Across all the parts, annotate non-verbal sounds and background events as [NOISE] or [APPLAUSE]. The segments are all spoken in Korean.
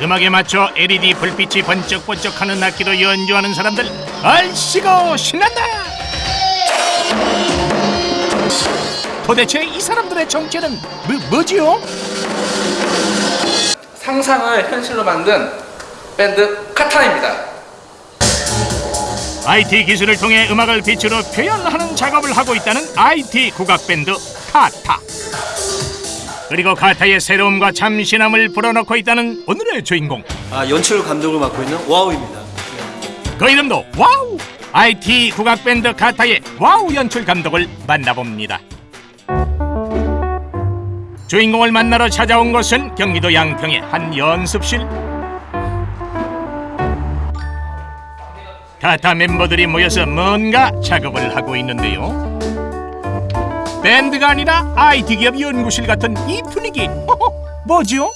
음악에 맞춰 LED 불빛이 번쩍번쩍하는 악기로 연주하는 사람들 얼씨고 신난다 도대체 이 사람들의 정체는 뭐, 뭐지요? 상상을 현실로 만든 밴드 카타입니다. IT 기술을 통해 음악을 빛으로 표현하는 작업을 하고 있다는 IT 국악 밴드 카타. 그리고 카타의 새로움과 참신함을 불어넣고 있다는 오늘의 주인공. 아, 연출 감독을 맡고 있는 와우입니다. 그 이름도 와우. IT 국악 밴드 카타의 와우 연출 감독을 만나봅니다. 주인공을 만나러 찾아온 곳은 경기도 양평의 한 연습실. 카타 멤버들이 모여서 뭔가 작업을 하고 있는데요. 밴드가 아니라 IT 기업 연구실 같은 이 분위기. 허허, 뭐죠?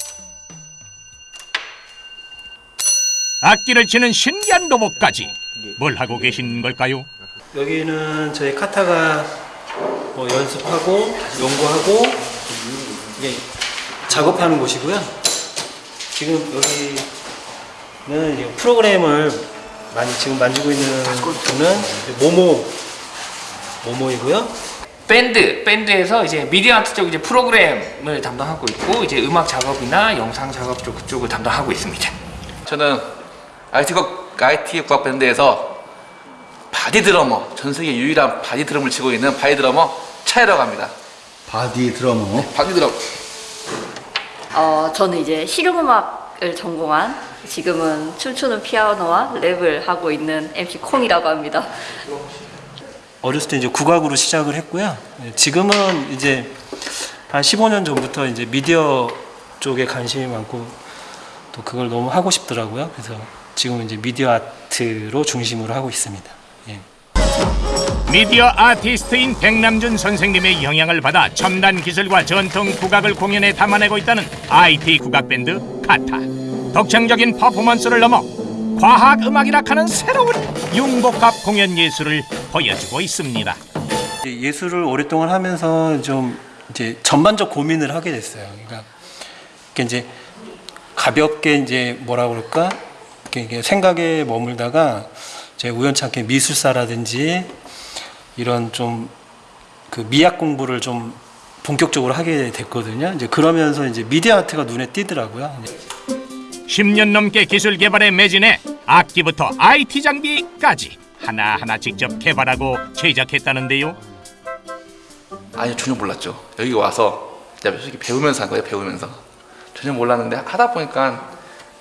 악기를 치는 신기한 로봇까지 뭘 하고 계신 걸까요? 여기는 저희 카타가 뭐 연습하고 연구하고 이게 작업하는 곳이고요. 지금 여기는 이제 프로그램을 많이 지금 만지고 있는 분은 모모 모모이고요. 밴드 밴드에서 이제 미디어 아트 쪽 이제 프로그램을 담당하고 있고 이제 음악 작업이나 영상 작업 쪽 그쪽을 담당하고 있습니다. 저는 IT 국 IT 국악 밴드에서 body 드러머 전 세계 유일한 body 드럼을 치고 있는 body 드러머 차이라고 합니다. body 드러머 body 드럼. 어, 저는 이제 실용음악을 전공한 지금은 춤추는 피아노와 랩을 하고 있는 MC 콩이라고 합니다. 어렸을 때 이제 국악으로 시작을 했고요. 네, 지금은 이제 한 15년 전부터 이제 미디어 쪽에 관심이 많고 또 그걸 너무 하고 싶더라고요. 그래서 지금은 이제 미디어 아트로 중심으로 하고 있습니다. 예. 미디어 아티스트인 백남준 선생님의 영향을 받아 첨단 기술과 전통 국악을 공연에 담아내고 있다는 IT 국악 밴드 카타. 독창적인 퍼포먼스를 넘어 과학 음악이라 하는 새로운 융복합 공연 예술을 보여주고 있습니다. 예술을 오랫동안 하면서 좀 이제 전반적 고민을 하게 됐어요. 그러니까 이제 가볍게 이제 뭐라 그럴까 이렇게 생각에 머물다가 제 우연찮게 미술사라든지 이런 좀 그 미학 공부를 좀 본격적으로 하게 됐거든요. 이제 그러면서 이제 미디어 아트가 눈에 띄더라고요. 10년 넘게 기술 개발에 매진해 악기부터 IT 장비까지 하나하나 직접 개발하고 제작했다는데요. 아니요 전혀 몰랐죠. 여기 와서 솔직히 배우면서 한 거예요. 배우면서 전혀 몰랐는데 하다 보니까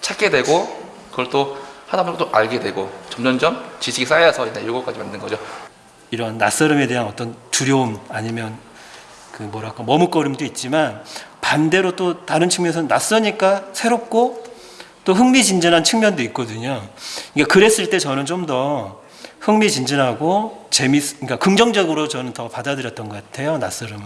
찾게 되고 그걸 또 하다 보니까 또 알게 되고 점점점 지식이 쌓여서 이제 이거까지 만든 거죠. 이런 낯설음에 대한 어떤 두려움 아니면 그 뭐랄까 머뭇거림도 있지만 반대로 또 다른 측면에서는 낯서니까 새롭고 또 흥미진진한 측면도 있거든요. 그러니까 그랬을 때 저는 좀 더 흥미진진하고 재밌, 그러니까 긍정적으로 저는 더 받아들였던 것 같아요. 낯설음은.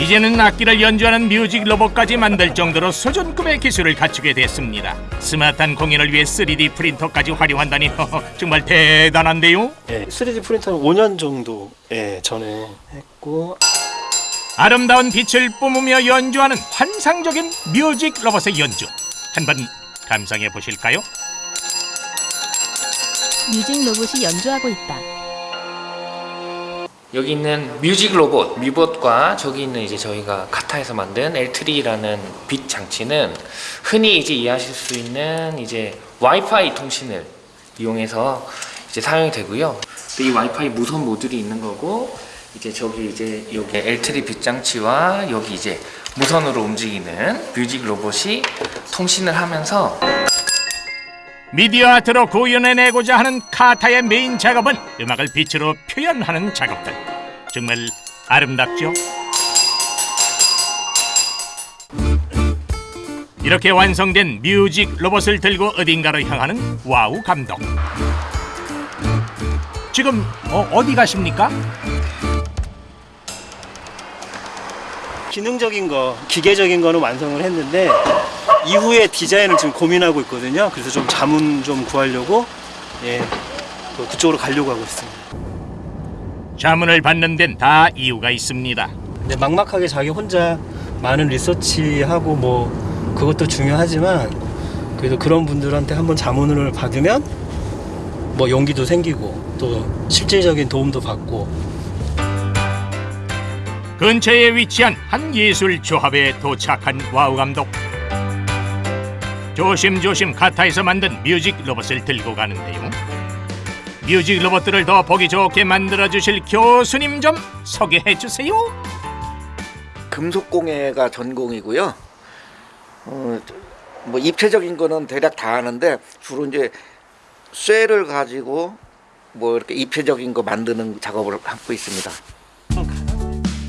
이제는 악기를 연주하는 뮤직 로봇까지 만들 정도로 수준급의 기술을 갖추게 됐습니다. 스마트한 공연을 위해 3D 프린터까지 활용한다니 정말 대단한데요. 예, 3D 프린터는 5년 정도 예, 전에 했고 아름다운 빛을 뿜으며 연주하는 환상적인 뮤직 로봇의 연주 한 번 감상해 보실까요? 뮤직 로봇이 연주하고 있다. 여기 있는 뮤직 로봇 뮤봇과 저기 있는 이제 저희가 카타에서 만든 L3라는 빛 장치는 흔히 이제 이해하실 수 있는 이제 와이파이 통신을 이용해서 이제 사용이 되고요. 이 와이파이 무선 모듈이 있는 거고 이제 저기 이제 여기 L3 빛 장치와 여기 이제 무선으로 움직이는 뮤직 로봇이 통신을 하면서 미디어 아트로 구현해내고자 하는 카타의 메인 작업은 음악을 빛으로 표현하는 작업들 정말 아름답죠? 이렇게 완성된 뮤직 로봇을 들고 어딘가로 향하는 와우 감독 지금 어, 어디 가십니까? 기능적인 거, 기계적인 거는 완성을 했는데 이후에 디자인을 지금 고민하고 있거든요. 그래서 좀 자문 좀 구하려고 예, 또 그쪽으로 가려고 하고 있습니다. 자문을 받는 데는 다 이유가 있습니다 근데 막막하게 자기 혼자 많은 리서치하고 뭐 그것도 중요하지만 그래서 그런 분들한테 한번 자문을 받으면 뭐 용기도 생기고 또 실질적인 도움도 받고 근처에 위치한 한 예술 조합에 도착한 와우 감독. 조심조심 카타에서 만든 뮤직 로봇을 들고 가는데요. 뮤직 로봇들을 더 보기 좋게 만들어 주실 교수님 좀 소개해 주세요. 금속공예가 전공이고요. 어, 뭐 입체적인 거는 대략 다 하는데 주로 이제 쇠를 가지고 뭐 이렇게 입체적인 거 만드는 작업을 하고 있습니다.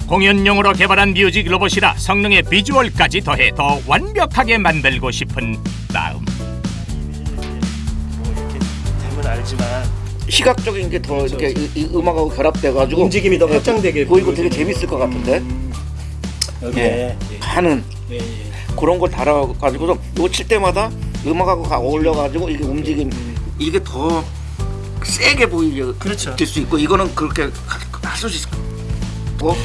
공연용으로 개발한 뮤직 로봇이라 성능의 비주얼까지 더해 더 완벽하게 만들고 싶은 마음. 되면 알지만 시각적인 게더 이렇게 이, 이 음악하고 결합돼 가지고 움직임이 더 확장되게 보이고 되게 재밌을 것 같은데? 여기에 하는 예, 예. 그런 걸 달아 가지고서 이거 칠 때마다 음악하고 가- 어울려 가지고 이게 움직임 이게 더 세게 보이게 그렇죠. 될 수 있고 이거는 그렇게 할 수 있고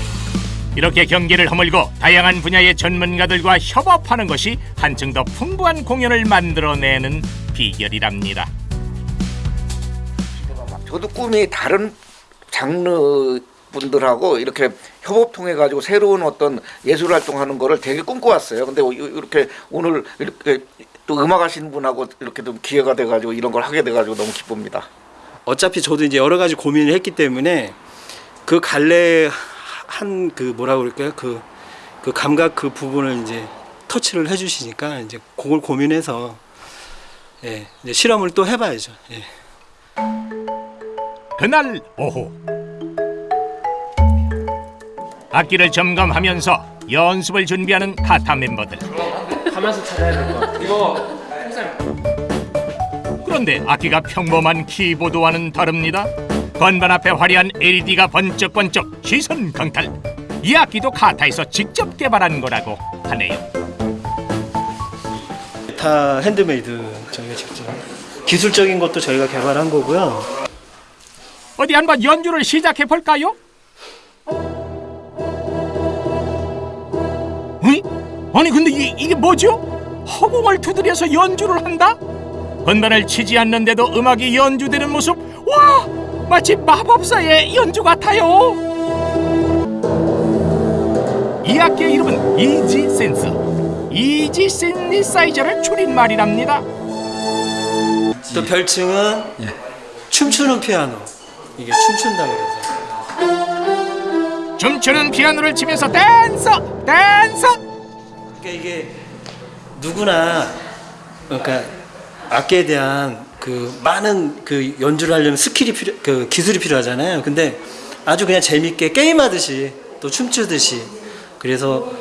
이렇게 경계를 허물고 다양한 분야의 전문가들과 협업하는 것이 한층 더 풍부한 공연을 만들어내는 비결이랍니다. 저도 꿈이 다른 장르 분들하고 이렇게 협업 통해 가지고 새로운 어떤 예술 활동하는 거를 되게 꿈꿔왔어요. 근데 이- 이렇게 오늘 이렇게 또 음악 하시는 분하고 이렇게 좀 기회가 돼 가지고 이런 걸 하게 돼 가지고 너무 기쁩니다. 어차피 저도 이제 여러 가지 고민을 했기 때문에 그 갈래 한 그 뭐라 그럴까요 그, 그 감각 그 부분을 이제 터치를 해주시니까 이제 그걸 고민해서 예 이제 실험을 또 해봐야죠. 예. 그날 오후 악기를 점검하면서 연습을 준비하는 카타 멤버들. 가면서 찾아야 될 것. 이거 그런데 악기가 평범한 키보드와는 다릅니다. 건반 앞에 화려한 LED가 번쩍번쩍 시선 강탈. 이 악기도 카타에서 직접 개발한 거라고 하네요. 다 핸드메이드 저희가 직접 기술적인 것도 저희가 개발한 거고요. 어디 한번 연주를 시작해 볼까요? 응? 아니 근데 이, 이게 뭐죠? 허공을 두드려서 연주를 한다? 건반을 치지 않는데도 음악이 연주되는 모습 와 마치 마법사의 연주 같아요. 이 악기의 이름은 Easy Synth. Easy 신시사이저를 줄인말이랍니다. 또 별칭은 춤추는 피아노. 이게 춤춘다 그래서 춤추는 피아노를 치면서 dancer dancer! 그러니까 이게 누구나 그러니까 악기에 대한 그 많은 그 연주를 하려면 skill이 필요 그 기술이 필요하잖아요. 근데 아주 그냥 재밌게 게임하듯이 또 춤추듯이 그래서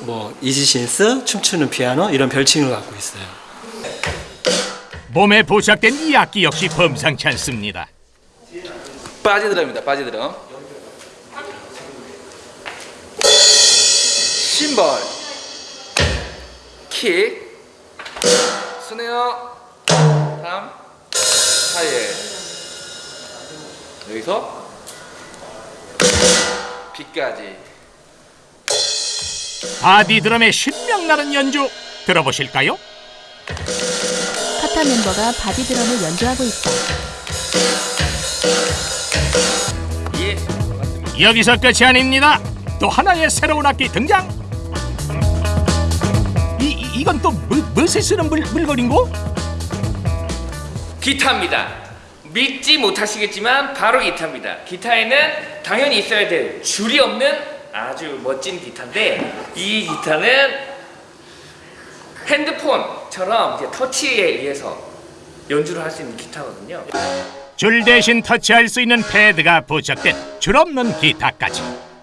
뭐 Easy Synth 춤추는 피아노 이런 별칭을 갖고 있어요. 몸에 부착된 이 악기 역시 범상치 않습니다. body 드럼입니다. body 드럼. 심벌, 킥, snare, 다음 하이에 여기서 비까지. body 드럼의 신명나는 연주 들어보실까요? 카타 멤버가 body 드럼을 연주하고 있다. 예. 여기서 끝이 아닙니다. 또 하나의 새로운 악기 등장. 이 이- 이건 또 뭐, 무엇에 쓰는 물, 물건인고? 기타입니다. 믿지 못하시겠지만 바로 기타입니다. 기타에는 당연히 있어야 될 줄이 없는 아주 멋진 기타인데 이 기타는 핸드폰처럼 이제 터치에 의해서 연주를 할 수 있는 기타거든요. 줄 대신 터치할 수 있는 패드가 부착된 줄 없는 기타까지.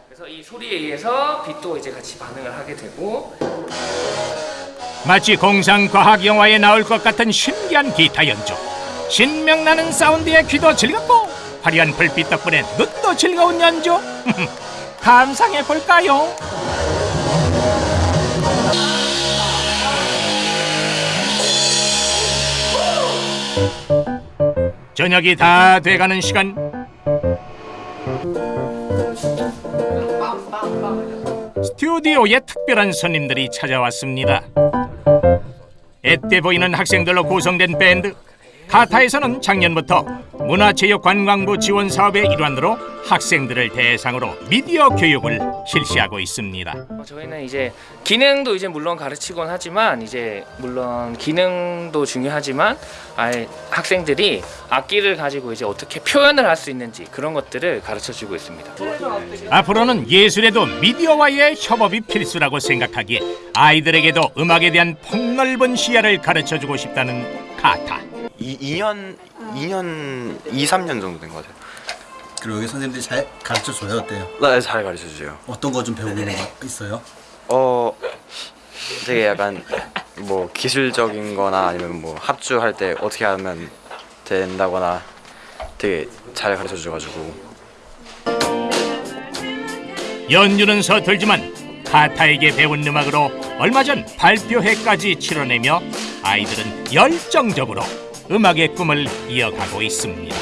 그래서 이 소리에 의해서 빛도 이제 같이 반응을 하게 되고 마치 공상 과학 영화에 나올 것 같은 신기한 기타 연주. 신명나는 사운드에 귀도 즐겁고 화려한 불빛 덕분에 눈도 즐거운 연주. [LAUGHS] 감상해 볼까요? 저녁이 다 돼가는 시간. 스튜디오에 특별한 손님들이 찾아왔습니다. 앳돼 보이는 학생들로 구성된 밴드 카타에서는 작년부터 문화체육관광부 지원 사업의 일환으로 학생들을 대상으로 미디어 교육을 실시하고 있습니다. 어, 저희는 이제 기능도 이제 물론 가르치곤 하지만 이제 물론 기능도 중요하지만 아예 학생들이 악기를 가지고 이제 어떻게 표현을 할 수 있는지 그런 것들을 가르쳐 주고 있습니다. 앞으로는 예술에도 미디어와의 협업이 필수라고 생각하기에 아이들에게도 음악에 대한 폭넓은 시야를 가르쳐 주고 싶다는 카타. 이 2년 2년 2, 3년 정도 된 것 같아요. 그리고 여기 선생님들이 잘 가르쳐 줘요 어때요? 네, 잘 가르쳐 주세요. 어떤 거 좀 배우는 거 있어요? 어 되게 약간 뭐 기술적인 거나 아니면 뭐 합주할 때 어떻게 하면 된다거나 되게 잘 가르쳐 줘 가지고 연주는 서툴지만 카타에게 배운 음악으로 얼마 전 발표회까지 치러내며 아이들은 열정적으로 음악의 꿈을 이어가고 있습니다.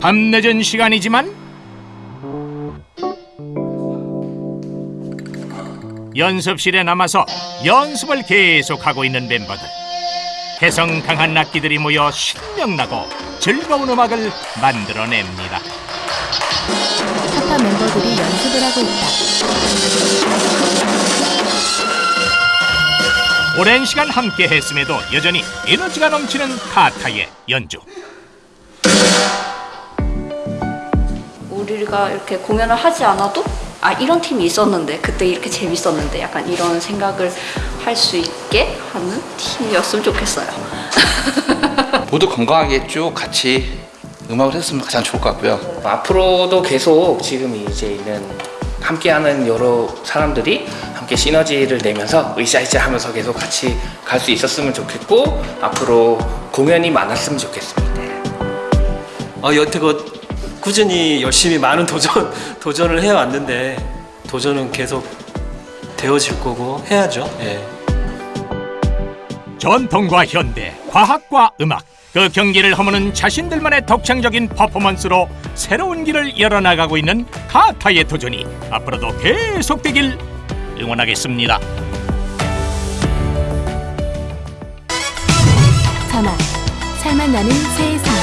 밤늦은 시간이지만 연습실에 남아서 연습을 계속하고 있는 멤버들. 개성 강한 악기들이 모여 신명나고 즐거운 음악을 만들어냅니다. 카타 멤버들이 연습을 하고 있다. 오랜 시간 함께 했음에도 여전히 에너지가 넘치는 카타의 연주. 우리가 이렇게 공연을 하지 않아도 아 이런 팀이 있었는데 그때 이렇게 재밌었는데 약간 이런 생각을 할 수 있게 하는 팀이었으면 좋겠어요. [LAUGHS] 모두 건강하게 쭉 같이 음악을 했으면 가장 좋을 것 같고요. 앞으로도 계속 지금 이제 있는 함께하는 여러 사람들이 함께 시너지를 내면서 으쌰으쌰 하면서 계속 같이 갈 수 있었으면 좋겠고 앞으로 공연이 많았으면 좋겠습니다. 어, 여태껏 꾸준히 열심히 많은 도전 [LAUGHS] 도전을 해왔는데 도전은 계속 되어질 거고 해야죠. 예. 전통과 현대, 과학과 음악, 그 경기를 허무는 자신들만의 독창적인 퍼포먼스로 새로운 길을 열어나가고 있는 카타의 도전이 앞으로도 계속되길 응원하겠습니다. 자막 살맛 나는 세상